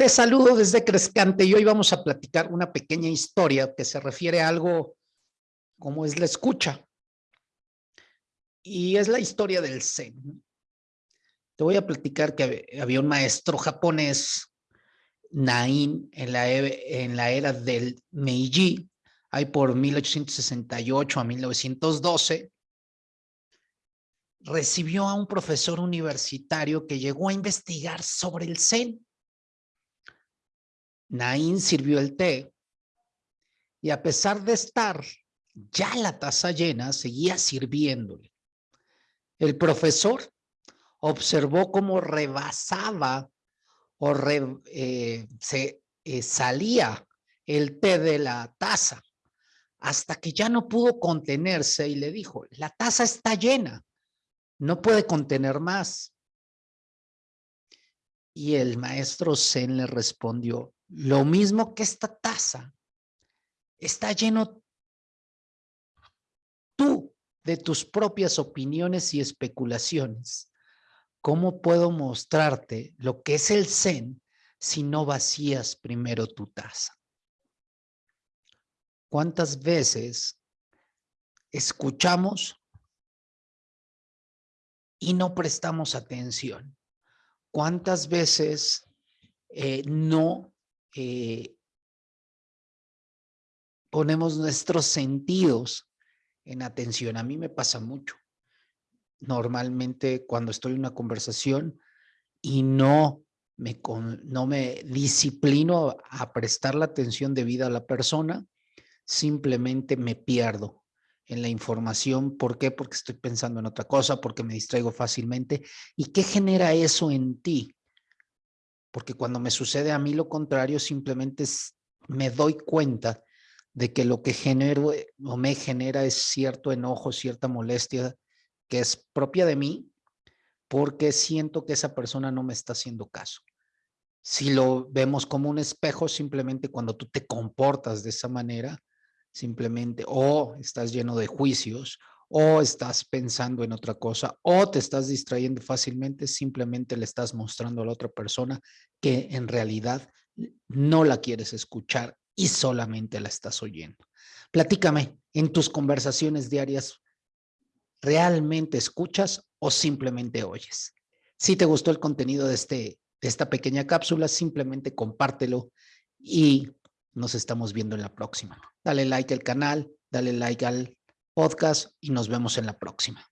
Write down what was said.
Te saludo desde Crescante y hoy vamos a platicar una pequeña historia que se refiere a algo como es la escucha. Y es la historia del Zen. Te voy a platicar que había un maestro japonés, Nain, en la, e, en la era del Meiji, ahí por 1868 a 1912, recibió a un profesor universitario que llegó a investigar sobre el Zen Naín sirvió el té y a pesar de estar ya la taza llena, seguía sirviéndole. El profesor observó cómo rebasaba o eh, se eh, salía el té de la taza hasta que ya no pudo contenerse y le dijo, la taza está llena, no puede contener más. Y el maestro Zen le respondió, lo mismo que esta taza está lleno tú de tus propias opiniones y especulaciones. ¿Cómo puedo mostrarte lo que es el Zen si no vacías primero tu taza? ¿Cuántas veces escuchamos y no prestamos atención? ¿Cuántas veces eh, no eh, ponemos nuestros sentidos en atención. A mí me pasa mucho. Normalmente cuando estoy en una conversación y no me, no me disciplino a prestar la atención debida a la persona, simplemente me pierdo en la información. ¿Por qué? Porque estoy pensando en otra cosa, porque me distraigo fácilmente. ¿Y qué genera eso en ti? Porque cuando me sucede a mí lo contrario, simplemente me doy cuenta de que lo que genero eh, o me genera es cierto enojo, cierta molestia que es propia de mí, porque siento que esa persona no me está haciendo caso. Si lo vemos como un espejo, simplemente cuando tú te comportas de esa manera, simplemente o estás lleno de juicios o estás pensando en otra cosa o te estás distrayendo fácilmente, simplemente le estás mostrando a la otra persona que en realidad no la quieres escuchar y solamente la estás oyendo. Platícame, en tus conversaciones diarias, ¿realmente escuchas o simplemente oyes? Si te gustó el contenido de, este, de esta pequeña cápsula, simplemente compártelo y nos estamos viendo en la próxima. Dale like al canal, dale like al podcast y nos vemos en la próxima.